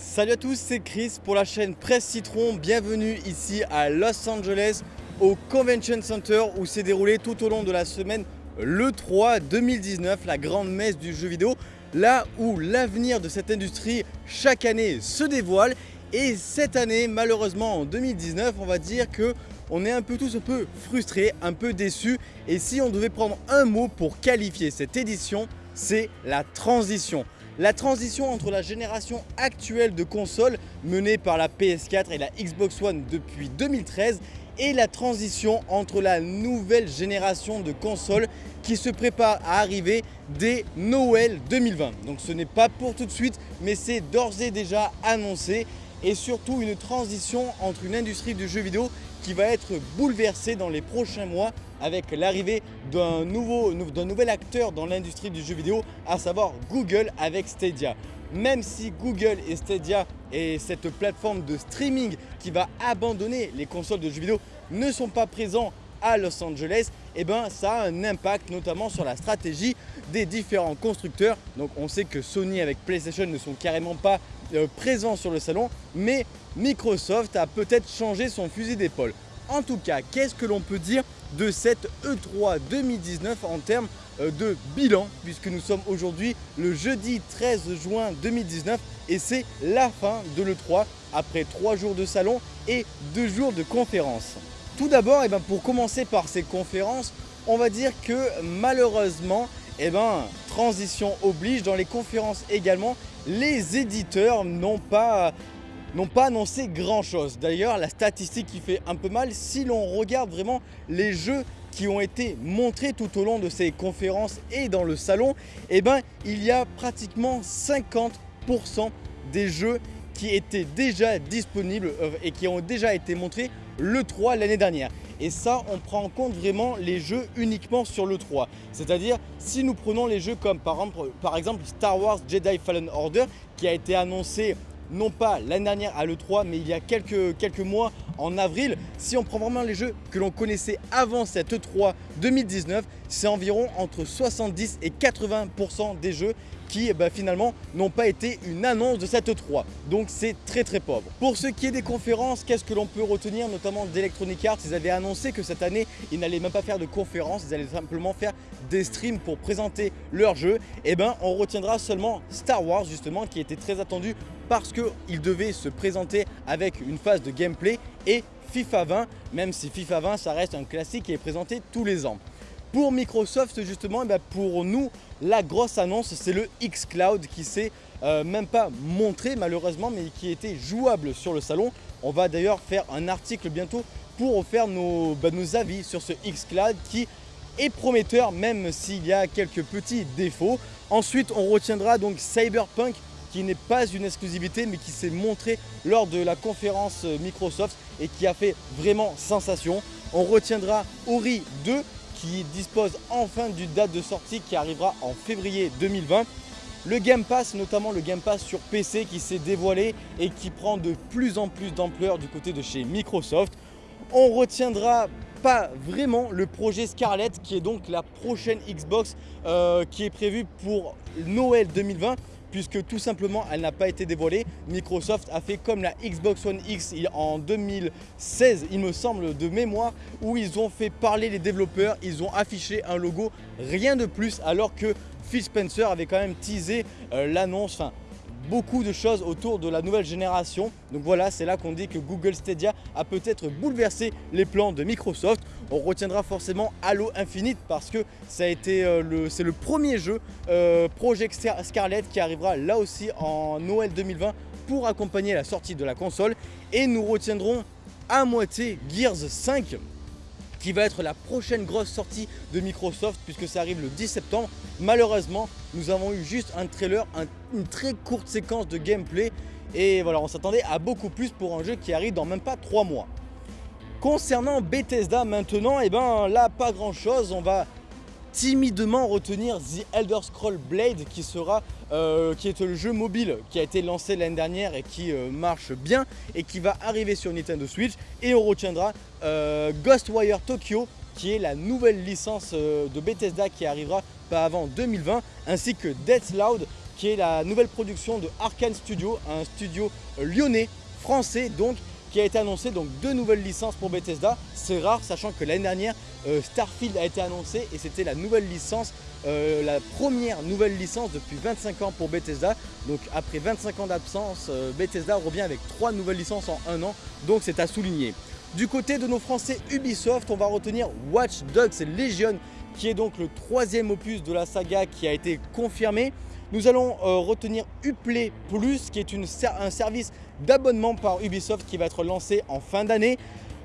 Salut à tous, c'est Chris pour la chaîne Presse Citron. Bienvenue ici à Los Angeles au Convention Center où s'est déroulé tout au long de la semaine le 3 2019, la grande messe du jeu vidéo, là où l'avenir de cette industrie chaque année se dévoile. Et cette année, malheureusement en 2019, on va dire que on est un peu tous un peu frustrés, un peu déçus. Et si on devait prendre un mot pour qualifier cette édition, c'est la transition. La transition entre la génération actuelle de consoles menée par la PS4 et la Xbox One depuis 2013 et la transition entre la nouvelle génération de consoles qui se prépare à arriver dès Noël 2020. Donc ce n'est pas pour tout de suite, mais c'est d'ores et déjà annoncé et surtout une transition entre une industrie du jeu vidéo qui va être bouleversée dans les prochains mois avec l'arrivée d'un nouvel acteur dans l'industrie du jeu vidéo, à savoir Google avec Stadia. Même si Google et Stadia et cette plateforme de streaming qui va abandonner les consoles de jeux vidéo ne sont pas présents à Los Angeles, eh ben ça a un impact notamment sur la stratégie des différents constructeurs. Donc on sait que Sony avec PlayStation ne sont carrément pas euh, présents sur le salon, mais Microsoft a peut-être changé son fusil d'épaule. En tout cas, qu'est-ce que l'on peut dire de cette E3 2019 en termes euh, de bilan puisque nous sommes aujourd'hui le jeudi 13 juin 2019 et c'est la fin de l'E3 après 3 jours de salon et 2 jours de conférences. Tout d'abord, eh ben, pour commencer par ces conférences, on va dire que malheureusement, eh ben, transition oblige, dans les conférences également, les éditeurs n'ont pas n'ont pas annoncé grand chose. D'ailleurs, la statistique qui fait un peu mal, si l'on regarde vraiment les jeux qui ont été montrés tout au long de ces conférences et dans le salon, eh ben, il y a pratiquement 50% des jeux qui étaient déjà disponibles euh, et qui ont déjà été montrés le 3 l'année dernière. Et ça, on prend en compte vraiment les jeux uniquement sur le 3. C'est-à-dire, si nous prenons les jeux comme par exemple Star Wars Jedi Fallen Order, qui a été annoncé non pas l'année dernière à l'E3, mais il y a quelques, quelques mois, en avril. Si on prend vraiment les jeux que l'on connaissait avant cette E3 2019, c'est environ entre 70 et 80% des jeux qui bah, finalement n'ont pas été une annonce de cette E3. Donc c'est très très pauvre. Pour ce qui est des conférences, qu'est-ce que l'on peut retenir notamment d'Electronic Arts? Ils avaient annoncé que cette année, ils n'allaient même pas faire de conférences, ils allaient simplement faire des streams pour présenter leur jeu. Et eh ben on retiendra seulement Star Wars justement qui était très attendu parce qu'il devait se présenter avec une phase de gameplay et FIFA 20, même si FIFA 20 ça reste un classique qui est présenté tous les ans. Pour Microsoft justement, eh ben, pour nous, la grosse annonce c'est le xCloud qui s'est euh, même pas montré malheureusement mais qui était jouable sur le salon. On va d'ailleurs faire un article bientôt pour faire nos, bah, nos avis sur ce xCloud qui est prometteur même s'il y a quelques petits défauts. Ensuite on retiendra donc Cyberpunk qui n'est pas une exclusivité mais qui s'est montré lors de la conférence Microsoft et qui a fait vraiment sensation. On retiendra Ori 2 qui dispose enfin d'une date de sortie qui arrivera en février 2020. Le Game Pass, notamment le Game Pass sur PC qui s'est dévoilé et qui prend de plus en plus d'ampleur du côté de chez Microsoft. On retiendra pas vraiment le projet Scarlett qui est donc la prochaine Xbox euh, qui est prévue pour Noël 2020 puisque tout simplement elle n'a pas été dévoilée. Microsoft a fait comme la Xbox One X en 2016 il me semble de mémoire où ils ont fait parler les développeurs, ils ont affiché un logo, rien de plus alors que Phil Spencer avait quand même teasé euh, l'annonce, beaucoup de choses autour de la nouvelle génération. Donc voilà, c'est là qu'on dit que Google Stadia a peut-être bouleversé les plans de Microsoft. On retiendra forcément Halo Infinite parce que euh, c'est le premier jeu euh, Project Scarlett qui arrivera là aussi en Noël 2020 pour accompagner la sortie de la console. Et nous retiendrons à moitié Gears 5 qui va être la prochaine grosse sortie de Microsoft puisque ça arrive le 10 septembre. Malheureusement, nous avons eu juste un trailer, une très courte séquence de gameplay et voilà, on s'attendait à beaucoup plus pour un jeu qui arrive dans même pas 3 mois. Concernant Bethesda maintenant, eh ben là pas grand chose, on va timidement retenir The Elder Scroll Blade qui sera euh, qui est le jeu mobile qui a été lancé l'année dernière et qui euh, marche bien et qui va arriver sur Nintendo Switch. Et on retiendra euh, Ghostwire Tokyo qui est la nouvelle licence de Bethesda qui arrivera pas avant 2020 ainsi que Deathloud qui est la nouvelle production de Arkane Studio, un studio lyonnais, français donc, qui a été annoncé donc deux nouvelles licences pour Bethesda. C'est rare, sachant que l'année dernière, euh, Starfield a été annoncé et c'était la nouvelle licence, euh, la première nouvelle licence depuis 25 ans pour Bethesda. Donc après 25 ans d'absence, euh, Bethesda revient avec trois nouvelles licences en un an, donc c'est à souligner. Du côté de nos français Ubisoft, on va retenir Watch Dogs Legion, qui est donc le troisième opus de la saga qui a été confirmé. Nous allons retenir Uplay Plus, qui est un service d'abonnement par Ubisoft qui va être lancé en fin d'année.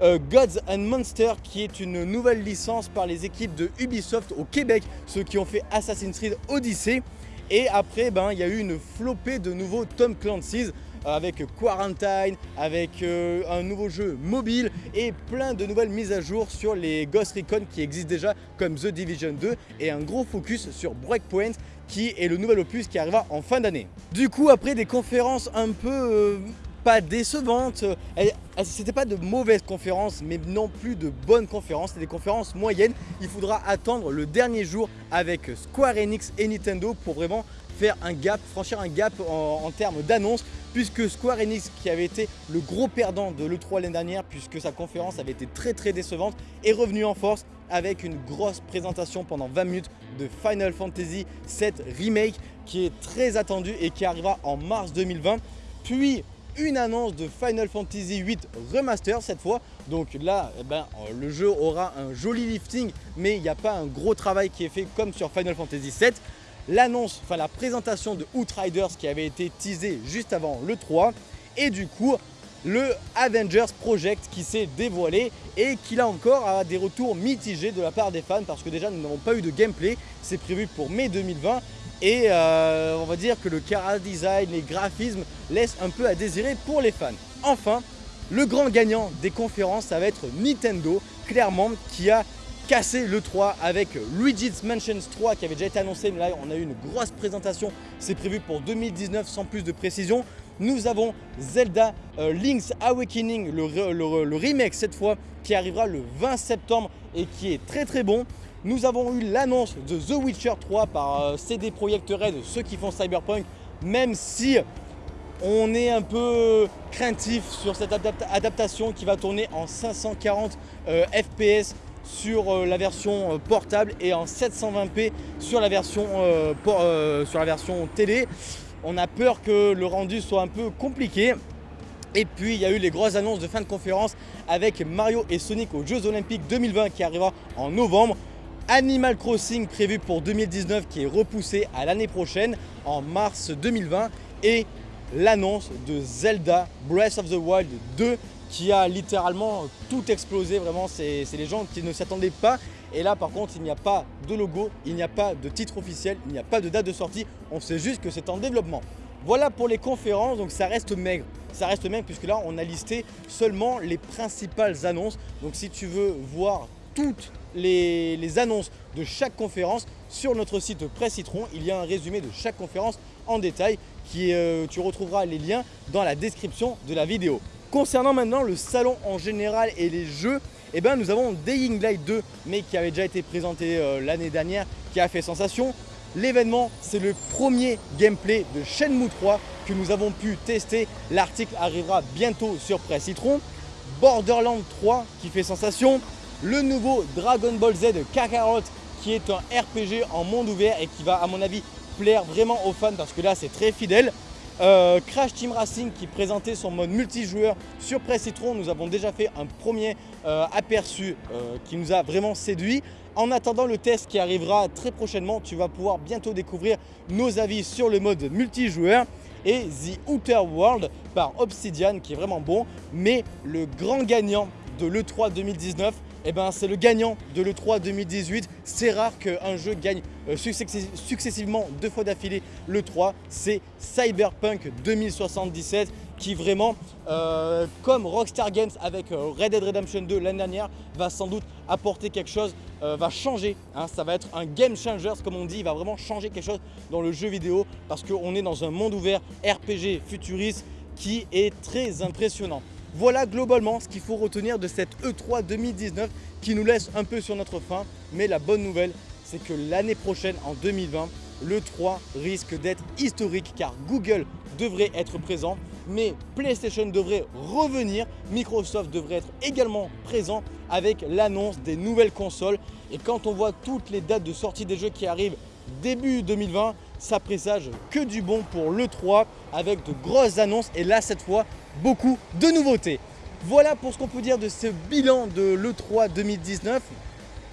Euh, Gods and Monsters, qui est une nouvelle licence par les équipes de Ubisoft au Québec, ceux qui ont fait Assassin's Creed Odyssey. Et après, ben, il y a eu une flopée de nouveaux Tom Clancy's avec Quarantine, avec euh, un nouveau jeu mobile et plein de nouvelles mises à jour sur les Ghost Recon qui existent déjà comme The Division 2 et un gros focus sur Breakpoint qui est le nouvel opus qui arrivera en fin d'année. Du coup, après des conférences un peu euh, pas décevantes, c'était pas de mauvaises conférences, mais non plus de bonnes conférences, c'était des conférences moyennes. Il faudra attendre le dernier jour avec Square Enix et Nintendo pour vraiment faire un gap, franchir un gap en, termes d'annonces puisque Square Enix qui avait été le gros perdant de l'E3 l'année dernière puisque sa conférence avait été très très décevante est revenu en force avec une grosse présentation pendant 20 minutes de Final Fantasy VII Remake qui est très attendu et qui arrivera en mars 2020 puis une annonce de Final Fantasy VIII Remaster cette fois. Donc là, eh ben, le jeu aura un joli lifting, mais il n'y a pas un gros travail qui est fait comme sur Final Fantasy VII l'annonce, enfin la présentation de Outriders qui avait été teasée juste avant le 3 et du coup le Avengers Project qui s'est dévoilé et qui là encore a des retours mitigés de la part des fans parce que déjà nous n'avons pas eu de gameplay, c'est prévu pour mai 2020 et euh, on va dire que le cara design, les graphismes laissent un peu à désirer pour les fans. Enfin, le grand gagnant des conférences, ça va être Nintendo, clairement, qui a casser le 3 avec Luigi's Mansion 3 qui avait déjà été annoncé. Mais là on a eu une grosse présentation. C'est prévu pour 2019 sans plus de précision. Nous avons Zelda euh, Link's Awakening le, remake cette fois qui arrivera le 20 septembre et qui est très très bon. Nous avons eu l'annonce de The Witcher 3 par euh, CD Projekt Red ceux qui font Cyberpunk. Même si on est un peu craintif sur cette adaptation qui va tourner en 540 euh, FPS sur euh, la version euh, portable et en 720p sur la version, euh, sur la version télé. On a peur que le rendu soit un peu compliqué. Et puis il y a eu les grosses annonces de fin de conférence avec Mario et Sonic aux Jeux Olympiques 2020 qui arrivera en novembre. Animal Crossing prévu pour 2019 qui est repoussé à l'année prochaine en mars 2020 et l'annonce de Zelda Breath of the Wild 2 qui a littéralement tout explosé. Vraiment, c'est les gens qui ne s'attendaient pas. Et là, par contre, il n'y a pas de logo, il n'y a pas de titre officiel, il n'y a pas de date de sortie. On sait juste que c'est en développement. Voilà pour les conférences, donc ça reste maigre. Ça reste maigre puisque là, on a listé seulement les principales annonces. Donc si tu veux voir toutes les, annonces de chaque conférence sur notre site Presse Citron, il y a un résumé de chaque conférence en détail qui euh, tu retrouveras les liens dans la description de la vidéo. Concernant maintenant le salon en général et les jeux, eh ben, nous avons Dying Light 2, mais qui avait déjà été présenté euh, l'année dernière, qui a fait sensation. L'événement, c'est le premier gameplay de Shenmue 3 que nous avons pu tester. L'article arrivera bientôt sur Presse Citron. Borderlands 3 qui fait sensation. Le nouveau Dragon Ball Z Kakarot qui est un RPG en monde ouvert et qui va à mon avis plaire vraiment aux fans parce que là c'est très fidèle. Euh, Crash Team Racing qui présentait son mode multijoueur sur Press Citron. Nous avons déjà fait un premier euh, aperçu euh, qui nous a vraiment séduit. En attendant le test qui arrivera très prochainement, tu vas pouvoir bientôt découvrir nos avis sur le mode multijoueur et The Outer World par Obsidian qui est vraiment bon. Mais le grand gagnant de l'E3 2019, eh ben, c'est le gagnant de l'E3 2018. C'est rare qu'un jeu gagne euh, successivement deux fois d'affilée l'E3. C'est Cyberpunk 2077 qui vraiment, euh, comme Rockstar Games avec euh, Red Dead Redemption 2 l'année dernière, va sans doute apporter quelque chose, va changer. Hein. ça va être un game changer, comme on dit, il va vraiment changer quelque chose dans le jeu vidéo parce qu'on est dans un monde ouvert RPG futuriste qui est très impressionnant. Voilà globalement ce qu'il faut retenir de cette E3 2019 qui nous laisse un peu sur notre fin. Mais la bonne nouvelle, c'est que l'année prochaine, en 2020, le 3 risque d'être historique car Google devrait être présent, mais PlayStation devrait revenir, Microsoft devrait être également présent avec l'annonce des nouvelles consoles. Et quand on voit toutes les dates de sortie des jeux qui arrivent début 2020, ça présage que du bon pour l'E3 avec de grosses annonces et là cette fois beaucoup de nouveautés. Voilà pour ce qu'on peut dire de ce bilan de l'E3 2019.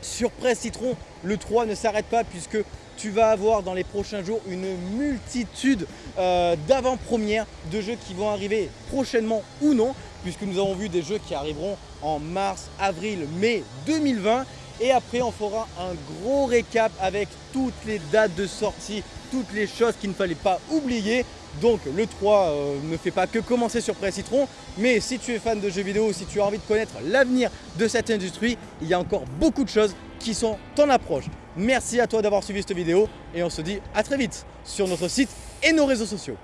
Sur Presse Citron, l'E3 ne s'arrête pas puisque tu vas avoir dans les prochains jours une multitude euh, d'avant-premières de jeux qui vont arriver prochainement ou non puisque nous avons vu des jeux qui arriveront en mars, avril, mai 2020 et après on fera un gros récap avec toutes les dates de sortie, toutes les choses qu'il ne fallait pas oublier donc le 3 euh, ne fait pas que commencer sur Presse Citron, mais si tu es fan de jeux vidéo, si tu as envie de connaître l'avenir de cette industrie, il y a encore beaucoup de choses qui sont en approche. Merci à toi d'avoir suivi cette vidéo et on se dit à très vite sur notre site et nos réseaux sociaux.